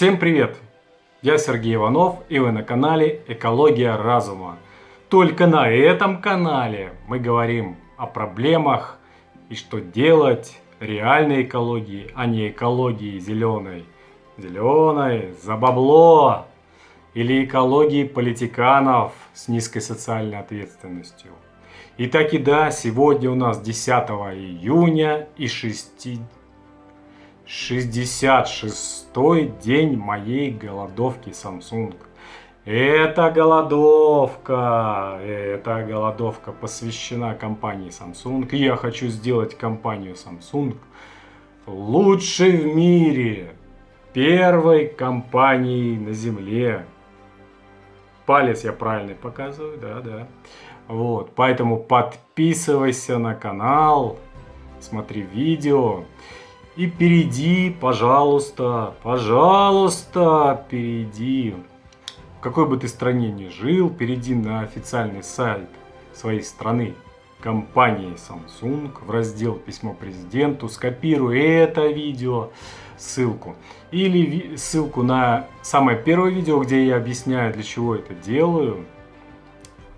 Всем привет! Я Сергей Иванов и вы на канале Экология разума. Только на этом канале мы говорим о проблемах и что делать реальной экологии, а не экологии зеленой. Зеленой за бабло или экологии политиканов с низкой социальной ответственностью. Итак и да, сегодня у нас 10 июня и 6... 66-й день моей голодовки Samsung. Эта голодовка, эта голодовка посвящена компании Samsung. Я хочу сделать компанию Samsung лучшей в мире, первой компанией на Земле. Палец я правильный показываю, да, да. Вот, поэтому подписывайся на канал, смотри видео. И перейди, пожалуйста, пожалуйста, перейди. В какой бы ты стране ни жил, перейди на официальный сайт своей страны, компании Samsung, в раздел «Письмо президенту», скопируй это видео, ссылку. Или ссылку на самое первое видео, где я объясняю, для чего это делаю.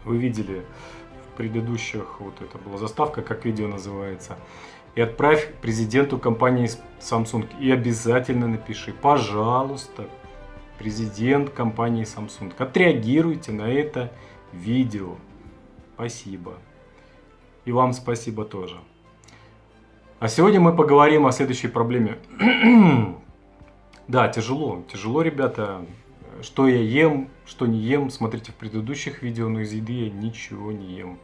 Вы видели предыдущих, вот это была заставка, как видео называется и отправь президенту компании Samsung. И обязательно напиши, пожалуйста, президент компании Samsung. Отреагируйте на это видео. Спасибо. И вам спасибо тоже. А сегодня мы поговорим о следующей проблеме. да, тяжело. Тяжело, ребята. Что я ем, что не ем. Смотрите в предыдущих видео, но из еды я ничего не ем.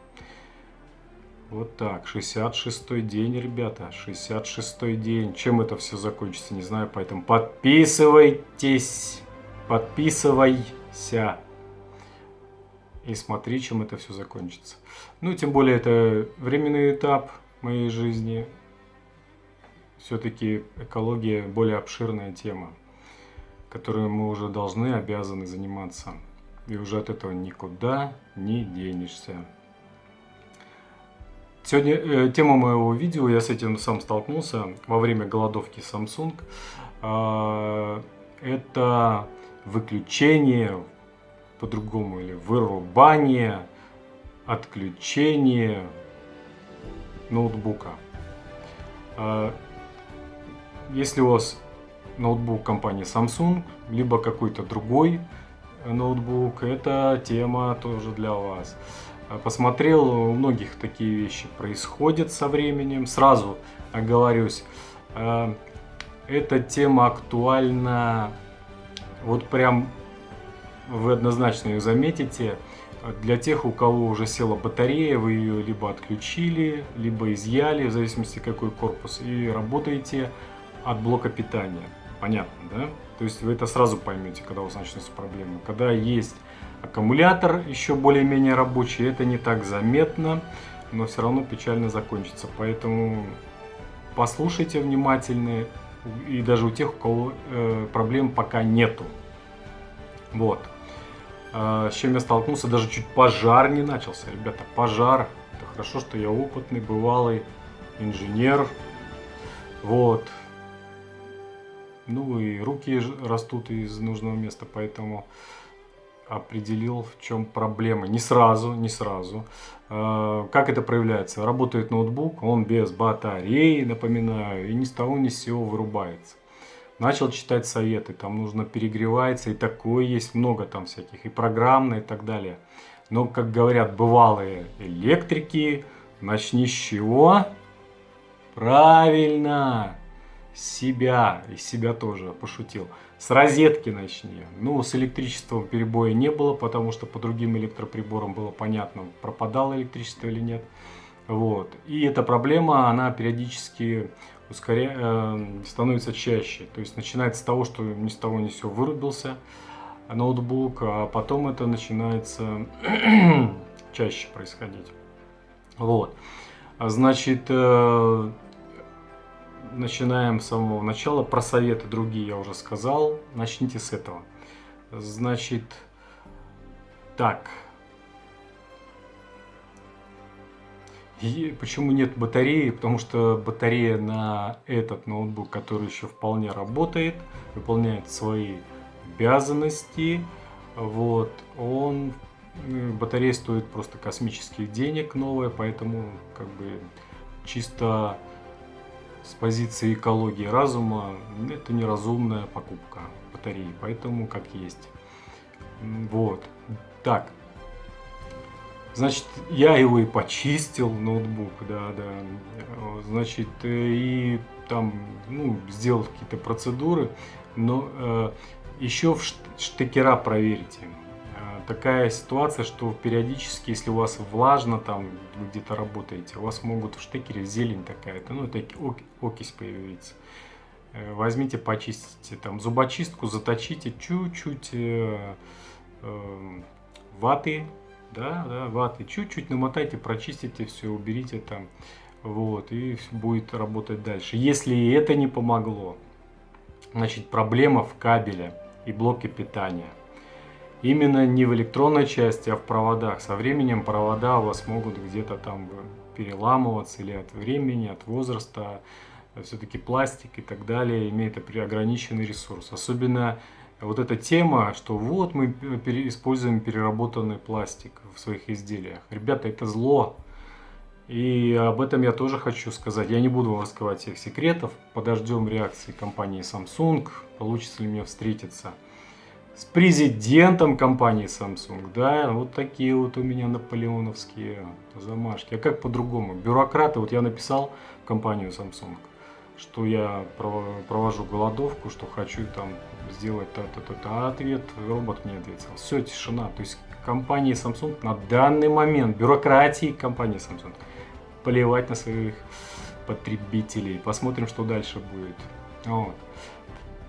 Вот так, 66 день, ребята, 66 день. Чем это все закончится, не знаю, поэтому подписывайтесь, подписывайся. И смотри, чем это все закончится. Ну, тем более, это временный этап моей жизни. Все-таки экология более обширная тема, которой мы уже должны, обязаны заниматься. И уже от этого никуда не денешься. Сегодня э, тема моего видео, я с этим сам столкнулся во время голодовки Samsung. Э, это выключение, по-другому, или вырубание, отключение ноутбука. Э, если у вас ноутбук компании Samsung, либо какой-то другой ноутбук, это тема тоже для вас. А, посмотрел, у многих такие вещи происходят со временем. Сразу оговорюсь, а, эта тема актуальна, вот прям вы однозначно ее заметите, для тех, у кого уже села батарея, вы ее либо отключили, либо изъяли, в зависимости какой корпус, и работаете от блока питания. Понятно, да? То есть вы это сразу поймете, когда у вас начнутся проблемы. Когда есть Аккумулятор еще более-менее рабочий, это не так заметно, но все равно печально закончится. Поэтому послушайте внимательно, и даже у тех, у кого э, проблем пока нету. Вот. Э, с чем я столкнулся, даже чуть пожар не начался. Ребята, пожар. Это хорошо, что я опытный, бывалый инженер. Вот. Ну и руки растут из нужного места, поэтому определил, в чем проблема. Не сразу, не сразу. А, как это проявляется? Работает ноутбук, он без батареи, напоминаю, и ни с того ни с сего вырубается. Начал читать советы, там нужно перегревается, и такое есть много там всяких, и программное, и так далее. Но, как говорят бывалые электрики, начни с чего? Правильно! Себя, и себя тоже пошутил. С розетки начни. Ну, с электричеством перебоя не было, потому что по другим электроприборам было понятно, пропадало электричество или нет. Вот. И эта проблема, она периодически ускоря... э, становится чаще. То есть начинается с того, что ни с того ни с сего вырубился ноутбук, а потом это начинается чаще происходить. Вот. Значит, э, начинаем с самого начала. Про советы другие я уже сказал. Начните с этого. Значит, так. И почему нет батареи? Потому что батарея на этот ноутбук, который еще вполне работает, выполняет свои обязанности, вот, он, э, батарея стоит просто космических денег новая, поэтому как бы чисто с позиции экологии разума это неразумная покупка батареи, поэтому как есть. Вот. Так, Значит, я его и почистил, ноутбук, да, да. Значит, э, и там, ну, сделал какие-то процедуры, но э, еще в штекера проверите. Такая ситуация, что периодически, если у вас влажно, там, вы где-то работаете, у вас могут в штекере зелень такая-то, ну, это окись появится. Э, возьмите, почистите, там, зубочистку заточите чуть-чуть э, э, ваты да, да, ваты, чуть-чуть намотайте, прочистите все, уберите там, вот, и будет работать дальше. Если это не помогло, значит, проблема в кабеле и блоке питания. Именно не в электронной части, а в проводах. Со временем провода у вас могут где-то там переламываться или от времени, от возраста. Все-таки пластик и так далее имеет ограниченный ресурс. Особенно вот эта тема, что вот мы используем переработанный пластик в своих изделиях. Ребята, это зло. И об этом я тоже хочу сказать. Я не буду вам раскрывать всех секретов. Подождем реакции компании Samsung. Получится ли мне встретиться с президентом компании Samsung. Да, вот такие вот у меня наполеоновские замашки. А как по-другому? Бюрократы, вот я написал в компанию Samsung что я провожу голодовку, что хочу там сделать то-то-то, а ответ робот мне ответил. Все, тишина. То есть компании Samsung на данный момент, бюрократии компании Samsung, плевать на своих потребителей. Посмотрим, что дальше будет. Вот.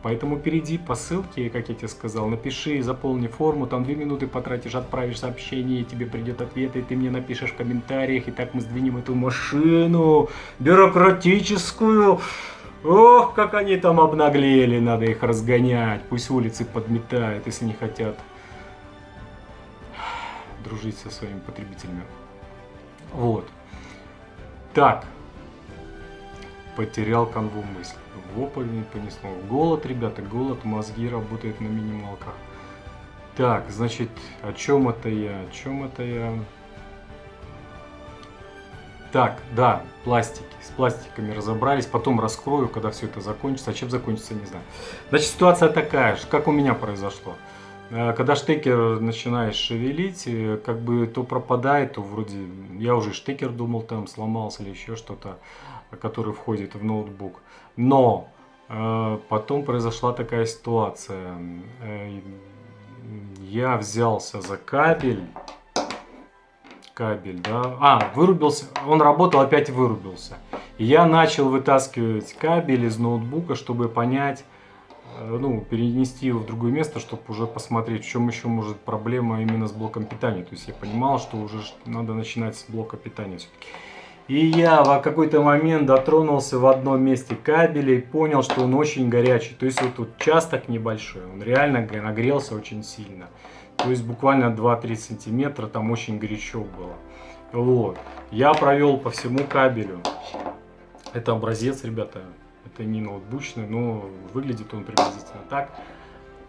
Поэтому перейди по ссылке, как я тебе сказал, напиши, заполни форму, там две минуты потратишь, отправишь сообщение, тебе придет ответ, и ты мне напишешь в комментариях, и так мы сдвинем эту машину бюрократическую. Ох, как они там обнаглели, надо их разгонять, пусть улицы подметают, если не хотят дружить со своими потребителями. Вот. Так, потерял канву мысли. В опаль не понесло. Голод, ребята, голод, мозги работают на минималках. Так, значит, о чем это я? О чем это я? Так, да, пластики. С пластиками разобрались. Потом раскрою, когда все это закончится. А чем закончится, не знаю. Значит, ситуация такая, как у меня произошло. Э, когда штекер начинаешь шевелить, э, как бы то пропадает, то вроде... Я уже штекер думал, там сломался или еще что-то который входит в ноутбук. Но э, потом произошла такая ситуация. Э, я взялся за кабель. Кабель, да. А, вырубился. Он работал, опять вырубился. И я начал вытаскивать кабель из ноутбука, чтобы понять, э, ну, перенести его в другое место, чтобы уже посмотреть, в чем еще может проблема именно с блоком питания. То есть я понимал, что уже надо начинать с блока питания все-таки. И я в какой-то момент дотронулся в одном месте кабеля и понял, что он очень горячий. То есть вот тут участок небольшой, он реально нагрелся очень сильно. То есть буквально 2-3 сантиметра там очень горячо было. Вот. Я провел по всему кабелю. Это образец, ребята. Это не ноутбучный, но выглядит он приблизительно так.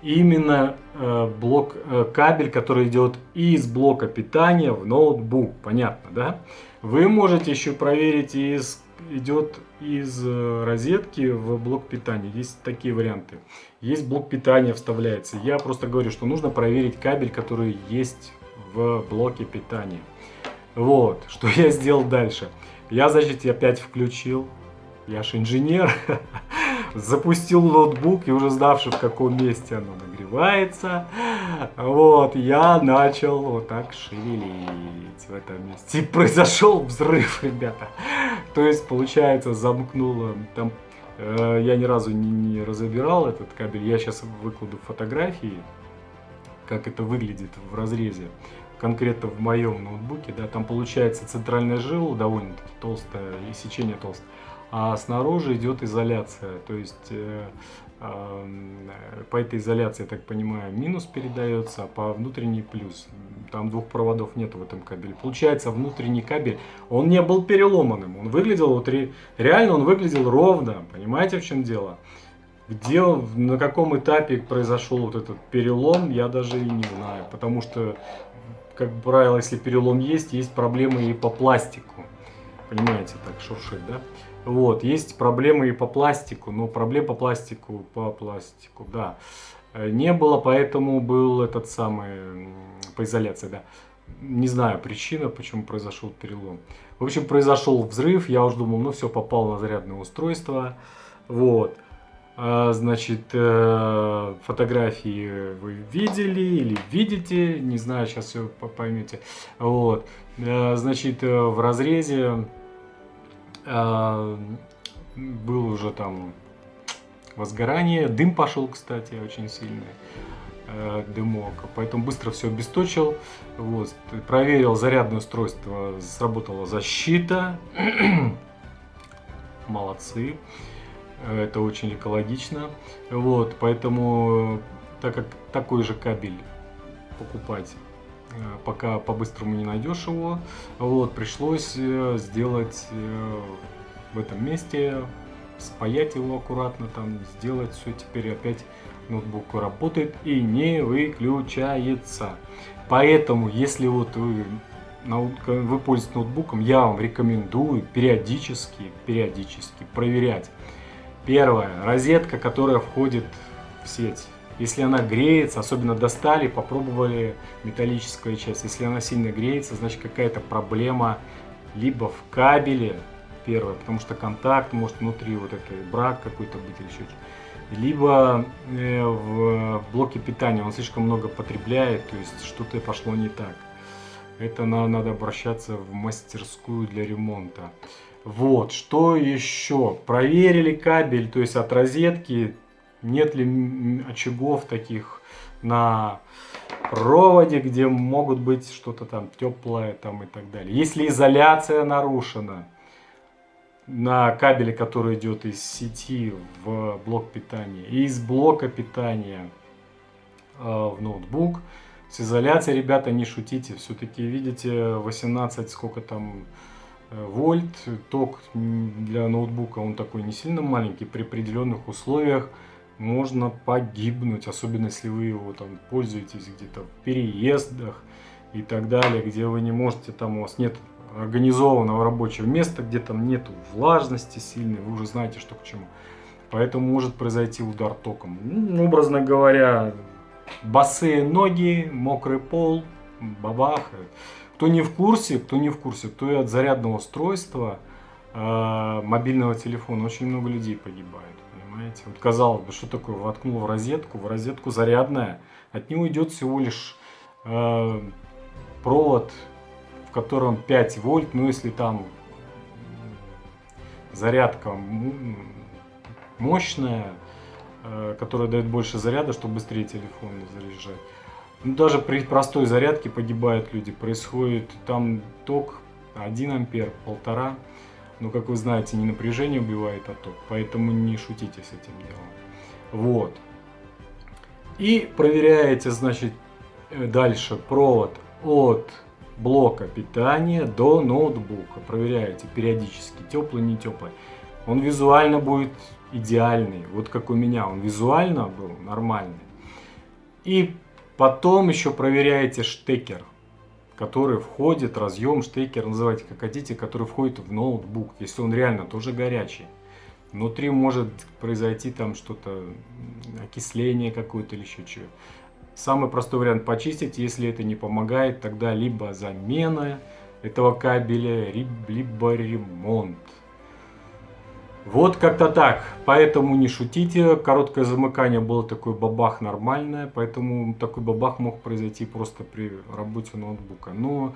Именно э, блок, э, кабель, который идет из блока питания в ноутбук. Понятно, да? Вы можете еще проверить, из, идет из э, розетки в блок питания. Есть такие варианты. Есть блок питания вставляется. Я просто говорю, что нужно проверить кабель, который есть в блоке питания. Вот, что я сделал дальше. Я, значит, опять включил. Я же инженер. Запустил ноутбук и уже знавший, в каком месте оно нагревается. Вот, я начал вот так шевелить в этом месте. И произошел взрыв, ребята. То есть, получается, замкнуло там... Э, я ни разу не, не разобирал этот кабель. Я сейчас выкладу фотографии, как это выглядит в разрезе. Конкретно в моем ноутбуке, да, там получается центральная жила довольно-таки толстая и сечение толстое. а снаружи идет изоляция. То есть э, э, по этой изоляции, я так понимаю, минус передается, а по внутренней плюс. Там двух проводов нет в этом кабеле. Получается, внутренний кабель, он не был переломанным. Он выглядел, вот реально он выглядел ровно. Понимаете, в чем дело? Где, на каком этапе произошел вот этот перелом, я даже и не знаю. Потому что, как правило, если перелом есть, есть проблемы и по пластику. Понимаете, так шуршит, да? Вот, есть проблемы и по пластику, но проблем по пластику, по пластику, да, э, не было, поэтому был этот самый, по изоляции, да. Не знаю причина, почему произошел перелом. В общем, произошел взрыв, я уже думал, ну все, попал на зарядное устройство, вот. А, значит, э, фотографии вы видели или видите, не знаю, сейчас все поймете. Вот, э, значит, в разрезе был уже там возгорание, дым пошел, кстати, очень сильный э, дымок, поэтому быстро все обесточил, вот, проверил зарядное устройство, сработала защита, молодцы, это очень экологично, вот, поэтому, так как такой же кабель покупать Э, пока по-быстрому не найдешь его. Вот, пришлось э, сделать э, в этом месте, спаять его аккуратно, там, сделать все. Теперь опять ноутбук работает и не выключается. Поэтому, если вот вы, вы пользуетесь ноутбуком, я вам рекомендую периодически, периодически проверять. Первое, розетка, которая входит в сеть. Если она греется, особенно достали, попробовали металлическую часть. Если она сильно греется, значит какая-то проблема либо в кабеле, первое, потому что контакт может внутри вот это брак какой-то быть или еще. Либо э, в блоке питания он слишком много потребляет, то есть что-то пошло не так. Это на, надо обращаться в мастерскую для ремонта. Вот, что еще? Проверили кабель, то есть от розетки нет ли очагов таких на проводе, где могут быть что-то там теплое там и так далее. Если изоляция нарушена на кабеле, который идет из сети в блок питания и из блока питания э, в ноутбук, с изоляцией, ребята, не шутите. Все-таки, видите, 18, сколько там вольт, ток для ноутбука, он такой не сильно маленький, при определенных условиях можно погибнуть, особенно если вы его там пользуетесь где-то в переездах и так далее, где вы не можете, там у вас нет организованного рабочего места, где там нету влажности сильной, вы уже знаете, что к чему. Поэтому может произойти удар током. Ну, образно говоря, босые ноги, мокрый пол, бабах. Кто не в курсе, кто не в курсе, то и от зарядного устройства, э, мобильного телефона очень много людей погибает понимаете? Вот казалось бы, что такое, воткнул в розетку, в розетку зарядная, от него идет всего лишь э, провод, в котором 5 вольт, ну если там зарядка мощная, э, которая дает больше заряда, чтобы быстрее телефон заряжать. Ну, даже при простой зарядке погибают люди. Происходит там ток 1 ампер, полтора. Но, как вы знаете, не напряжение убивает, а ток. Поэтому не шутите с этим делом. Вот. И проверяете, значит, э, дальше провод от блока питания до ноутбука. Проверяете периодически, теплый, не теплый. Он визуально будет идеальный. Вот как у меня, он визуально был нормальный. И потом еще проверяете штекер который входит, разъем, штекер, называйте как хотите, который входит в ноутбук, если он реально тоже горячий. Внутри может произойти там что-то, окисление какое-то или еще чего. Самый простой вариант почистить, если это не помогает, тогда либо замена этого кабеля, либо ремонт. Вот как-то так. Поэтому не шутите. Короткое замыкание было такой бабах нормальное. Поэтому такой бабах мог произойти просто при работе ноутбука. Но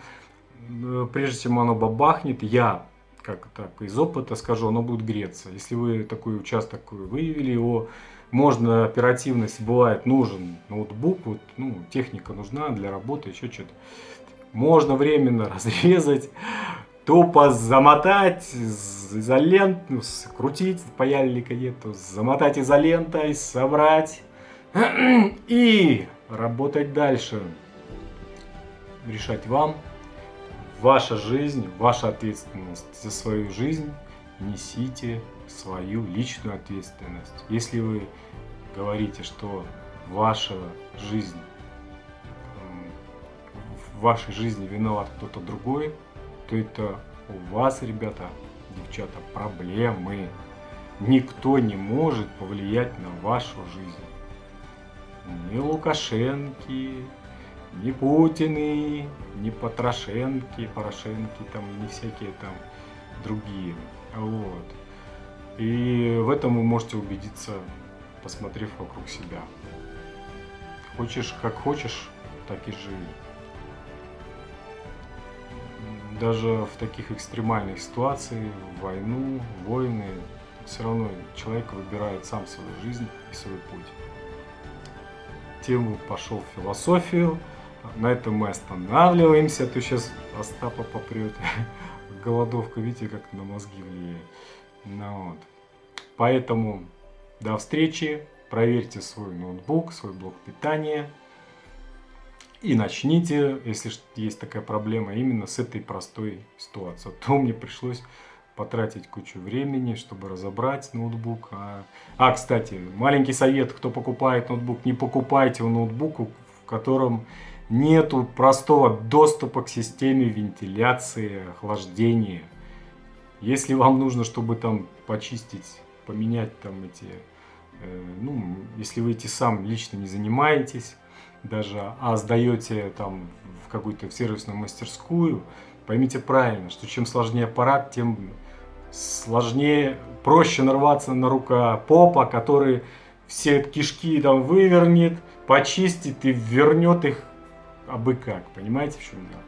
э, прежде чем оно бабахнет, я как так из опыта скажу, оно будет греться. Если вы такой участок выявили его, можно оперативность, бывает нужен ноутбук, вот, ну, техника нужна для работы, еще что-то. Можно временно разрезать, тупо замотать изоленту, крутить паяльника нету, замотать изолентой, собрать и работать дальше. Решать вам. Ваша жизнь, ваша ответственность за свою жизнь. Несите свою личную ответственность. Если вы говорите, что ваша жизнь, в вашей жизни виноват кто-то другой, это у вас, ребята, девчата, проблемы. Никто не может повлиять на вашу жизнь. Ни Лукашенки, ни Путины, ни Потрошенки, Порошенки, там, не всякие там другие. Вот. И в этом вы можете убедиться, посмотрев вокруг себя. Хочешь, как хочешь, так и живи даже в таких экстремальных ситуациях, войну, войны, все равно человек выбирает сам свою жизнь и свой путь. Тему пошел в философию, на этом мы останавливаемся, а то сейчас Остапа попрет. Голодовка, видите, как на мозги влияет. Ну, вот. Поэтому до встречи, проверьте свой ноутбук, свой блок питания. И начните, если есть такая проблема, именно с этой простой ситуации. А то мне пришлось потратить кучу времени, чтобы разобрать ноутбук. А, а, кстати, маленький совет, кто покупает ноутбук, не покупайте ноутбук, в котором нету простого доступа к системе вентиляции, охлаждения. Если вам нужно, чтобы там почистить, поменять там эти, э, ну, если вы эти сам лично не занимаетесь, даже, а сдаете там в какую-то сервисную мастерскую, поймите правильно, что чем сложнее аппарат, тем сложнее, проще нарваться на рука попа, который все кишки там вывернет, почистит и вернет их абы как. Понимаете, в чем дело?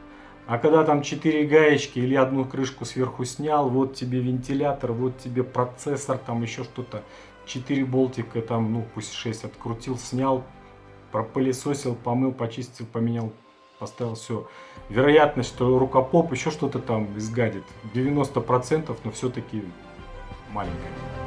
А когда там 4 гаечки или одну крышку сверху снял, вот тебе вентилятор, вот тебе процессор, там еще что-то, 4 болтика, там, ну пусть 6 открутил, снял, пропылесосил, помыл, почистил, поменял, поставил все. Вероятность, что рукопоп еще что-то там изгадит, 90%, но все-таки маленькая.